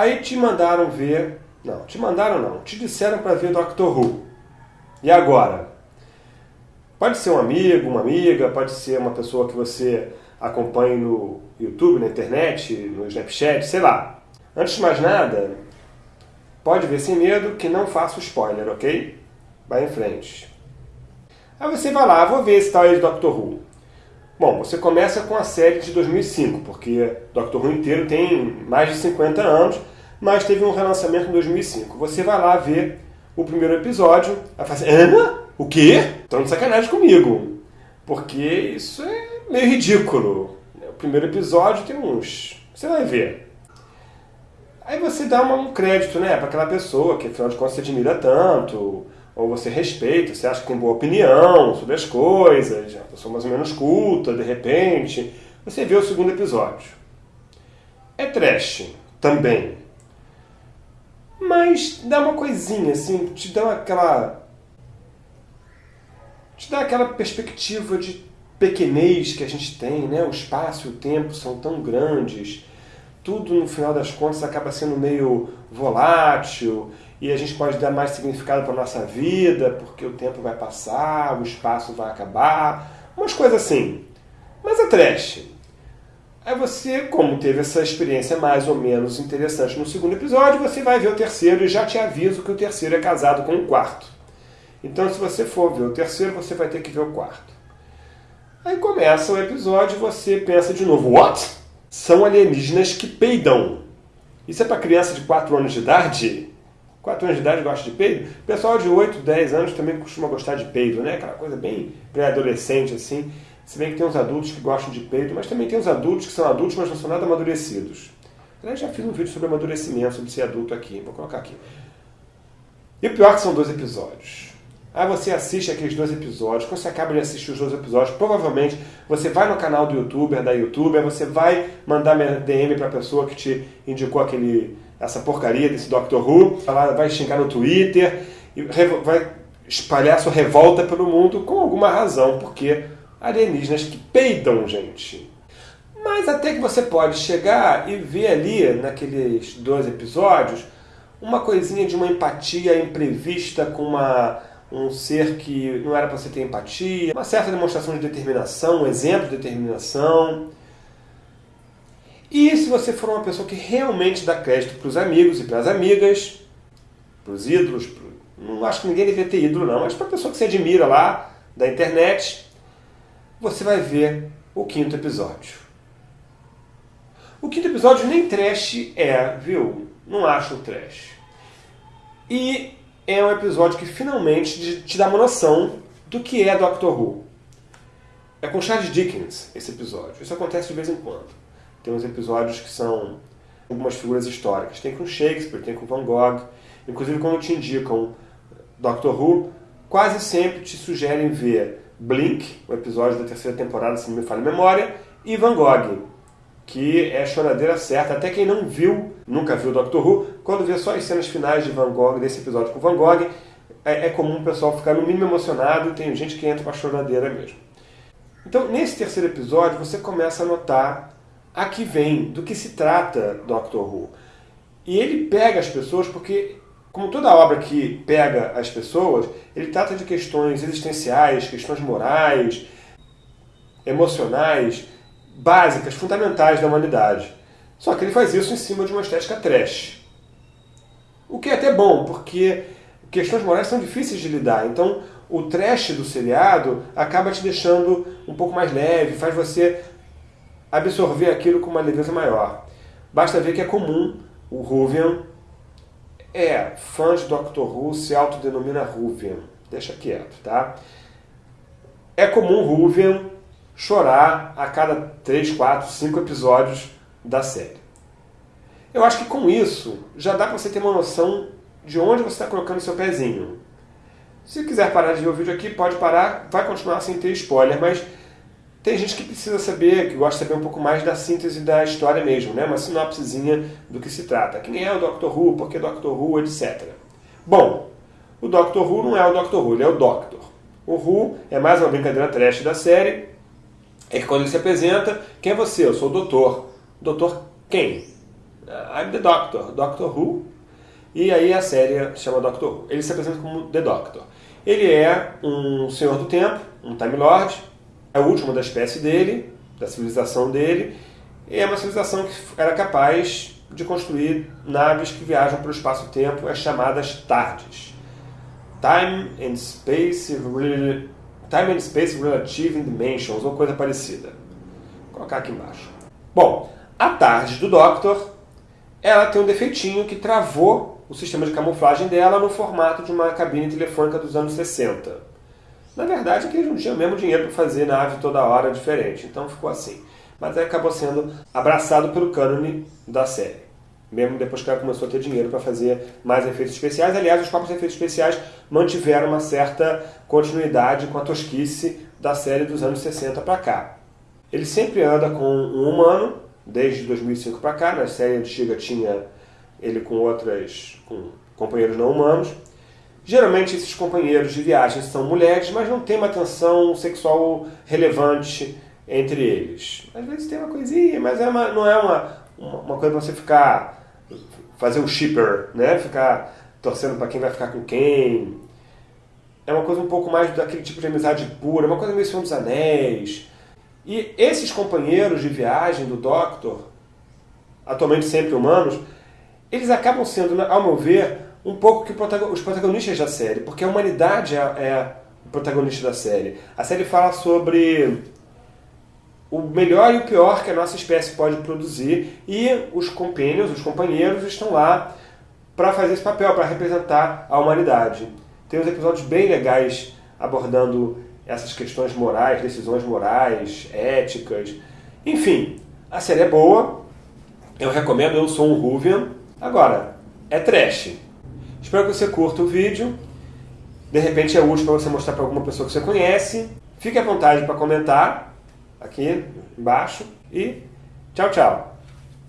Aí te mandaram ver. Não, te mandaram não. Te disseram para ver Doctor Who. E agora? Pode ser um amigo, uma amiga, pode ser uma pessoa que você acompanhe no YouTube, na internet, no Snapchat, sei lá. Antes de mais nada, pode ver sem medo que não faço spoiler, ok? Vai em frente. Aí você vai lá, vou ver esse tal aí de Doctor Who. Bom, você começa com a série de 2005, porque Doctor Who inteiro tem mais de 50 anos, mas teve um relançamento em 2005. Você vai lá ver o primeiro episódio, vai falar assim, Hã? O quê? Estão de sacanagem comigo. Porque isso é meio ridículo. O primeiro episódio tem uns... Você vai ver. Aí você dá um crédito né, para aquela pessoa que afinal de contas você admira tanto, ou você respeita, você acha que tem boa opinião sobre as coisas, a pessoa mais ou menos culta, de repente. Você vê o segundo episódio. É trash também. Mas dá uma coisinha, assim, te dá aquela. te dá aquela perspectiva de pequenez que a gente tem, né? O espaço e o tempo são tão grandes. Tudo, no final das contas, acaba sendo meio volátil e a gente pode dar mais significado para a nossa vida, porque o tempo vai passar, o espaço vai acabar, umas coisas assim. Mas é trash. Aí você, como teve essa experiência mais ou menos interessante no segundo episódio, você vai ver o terceiro e já te aviso que o terceiro é casado com o quarto. Então, se você for ver o terceiro, você vai ter que ver o quarto. Aí começa o episódio e você pensa de novo, what? São alienígenas que peidam. Isso é para criança de 4 anos de idade? 4 anos de idade gosta de peido. O pessoal de 8, 10 anos também costuma gostar de peido, né? Aquela coisa bem pré-adolescente, assim. Se bem que tem uns adultos que gostam de peido, mas também tem uns adultos que são adultos, mas não são nada amadurecidos. Eu já fiz um vídeo sobre amadurecimento, sobre ser adulto aqui. Vou colocar aqui. E o pior é que são dois episódios. Aí você assiste aqueles dois episódios. Quando você acaba de assistir os dois episódios, provavelmente você vai no canal do youtuber, da youtuber, você vai mandar DM para a pessoa que te indicou aquele essa porcaria desse Doctor Who, vai xingar no Twitter e vai espalhar sua revolta pelo mundo com alguma razão, porque alienígenas que peidam, gente. Mas até que você pode chegar e ver ali, naqueles dois episódios, uma coisinha de uma empatia imprevista com uma, um ser que não era para você ter empatia, uma certa demonstração de determinação, um exemplo de determinação. E se você for uma pessoa que realmente dá crédito para os amigos e para as amigas, para os ídolos, pro... não acho que ninguém deveria ter ídolo não, mas para a pessoa que você admira lá, da internet, você vai ver o quinto episódio. O quinto episódio nem trash é, viu? Não acho trash. E é um episódio que finalmente te dá uma noção do que é Doctor Who. É com Charles Dickens esse episódio. Isso acontece de vez em quando. Tem uns episódios que são algumas figuras históricas. Tem com Shakespeare, tem com Van Gogh. Inclusive, quando te indicam Doctor Who, quase sempre te sugerem ver Blink, o episódio da terceira temporada, se não me falha a memória, e Van Gogh, que é choradeira certa. Até quem não viu, nunca viu Doctor Who, quando vê só as cenas finais de Van Gogh, desse episódio com Van Gogh, é, é comum o pessoal ficar no mínimo emocionado tem gente que entra com a choradeira mesmo. Então, nesse terceiro episódio, você começa a notar a que vem, do que se trata Doctor Who. E ele pega as pessoas porque, como toda obra que pega as pessoas, ele trata de questões existenciais, questões morais, emocionais, básicas, fundamentais da humanidade. Só que ele faz isso em cima de uma estética trash. O que é até bom, porque questões morais são difíceis de lidar. Então, o trash do seriado acaba te deixando um pouco mais leve, faz você absorver aquilo com uma leveza maior. Basta ver que é comum o Ruvian é fã de Doctor Who, se autodenomina Ruvian. Deixa quieto, tá? É comum Ruvian chorar a cada 3, 4, 5 episódios da série. Eu acho que com isso já dá para você ter uma noção de onde você está colocando seu pezinho. Se quiser parar de ver o vídeo aqui, pode parar, vai continuar sem ter spoiler, mas tem gente que precisa saber, que gosta de saber um pouco mais da síntese da história mesmo, né? uma sinopsezinha do que se trata. Quem é o Doctor Who, por que Doctor Who, etc. Bom, o Doctor Who não é o Doctor Who, ele é o Doctor. O Who é mais uma brincadeira trash da série, é que quando ele se apresenta, quem é você? Eu sou o Doutor. Doutor quem? I'm the Doctor, Doctor Who, e aí a série chama Doctor Who. Ele se apresenta como The Doctor. Ele é um senhor do tempo, um Time Lord, é o último da espécie dele, da civilização dele, e é uma civilização que era capaz de construir naves que viajam para o espaço-tempo, as chamadas TARDIS. Time and Space, Time and Space Relative Dimensions, ou coisa parecida. Vou colocar aqui embaixo. Bom, a TARDIS do Doctor, ela tem um defeitinho que travou o sistema de camuflagem dela no formato de uma cabine telefônica dos anos 60. Na verdade, é que eles não tinham mesmo dinheiro para fazer nave toda hora diferente, então ficou assim. Mas acabou sendo abraçado pelo cânone da série. Mesmo depois que ela começou a ter dinheiro para fazer mais efeitos especiais. Aliás, os próprios efeitos especiais mantiveram uma certa continuidade com a tosquice da série dos anos 60 para cá. Ele sempre anda com um humano, desde 2005 para cá. Na série antiga tinha ele com outras com companheiros não humanos. Geralmente esses companheiros de viagem são mulheres, mas não tem uma tensão sexual relevante entre eles. Às vezes tem uma coisinha, mas é uma, não é uma, uma coisa para você ficar fazer um shipper, né? Ficar torcendo para quem vai ficar com quem. É uma coisa um pouco mais daquele tipo de amizade pura, uma coisa meio Senhor dos Anéis. E esses companheiros de viagem do Doctor, atualmente sempre humanos, eles acabam sendo, ao meu ver, um pouco que os protagonistas da série, porque a humanidade é, é o protagonista da série. A série fala sobre o melhor e o pior que a nossa espécie pode produzir e os companions, os companheiros, estão lá para fazer esse papel, para representar a humanidade. Tem uns episódios bem legais abordando essas questões morais, decisões morais, éticas. Enfim, a série é boa, eu recomendo, eu sou um Ruvian. Agora, é trash. Espero que você curta o vídeo. De repente é útil para você mostrar para alguma pessoa que você conhece. Fique à vontade para comentar aqui embaixo e tchau, tchau.